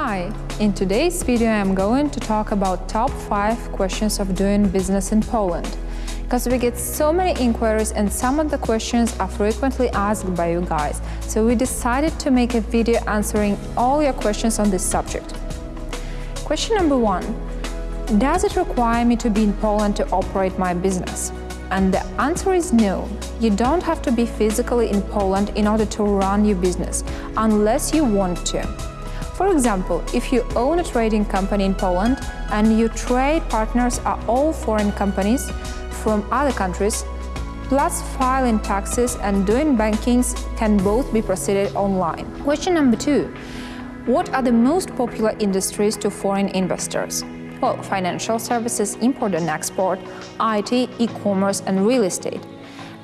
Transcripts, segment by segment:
Hi, in today's video I'm going to talk about top 5 questions of doing business in Poland. Because we get so many inquiries and some of the questions are frequently asked by you guys, so we decided to make a video answering all your questions on this subject. Question number 1. Does it require me to be in Poland to operate my business? And the answer is no. You don't have to be physically in Poland in order to run your business, unless you want to. For example, if you own a trading company in Poland and your trade partners are all foreign companies from other countries, plus filing taxes and doing bankings can both be proceeded online. Question number two. What are the most popular industries to foreign investors? Well, financial services, import and export, IT, e-commerce and real estate.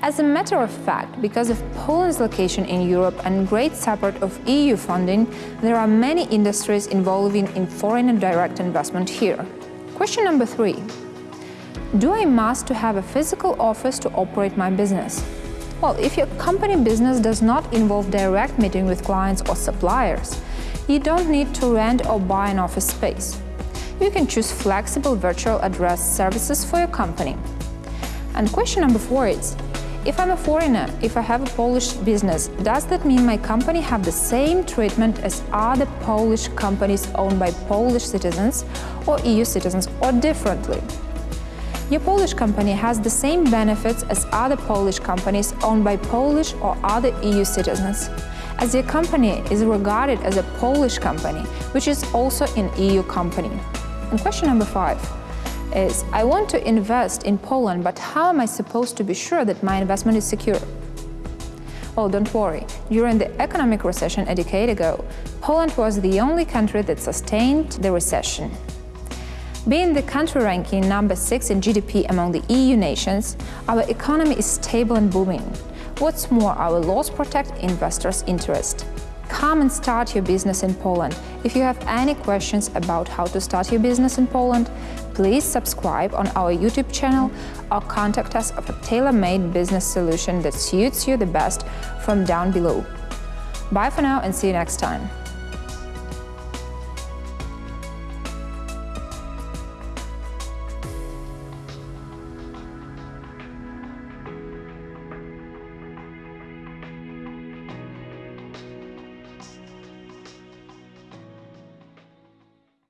As a matter of fact, because of Poland's location in Europe and great support of EU funding, there are many industries involving in foreign and direct investment here. Question number three. Do I must to have a physical office to operate my business? Well, if your company business does not involve direct meeting with clients or suppliers, you don't need to rent or buy an office space. You can choose flexible virtual address services for your company. And question number four is, if I'm a foreigner, if I have a Polish business, does that mean my company have the same treatment as other Polish companies owned by Polish citizens or EU citizens or differently? Your Polish company has the same benefits as other Polish companies owned by Polish or other EU citizens, as your company is regarded as a Polish company, which is also an EU company. And question number five is I want to invest in Poland, but how am I supposed to be sure that my investment is secure? Well, don't worry. During the economic recession a decade ago, Poland was the only country that sustained the recession. Being the country ranking number 6 in GDP among the EU nations, our economy is stable and booming. What's more, our laws protect investors' interest. Come and start your business in Poland. If you have any questions about how to start your business in Poland, please subscribe on our YouTube channel or contact us of a tailor-made business solution that suits you the best from down below. Bye for now and see you next time.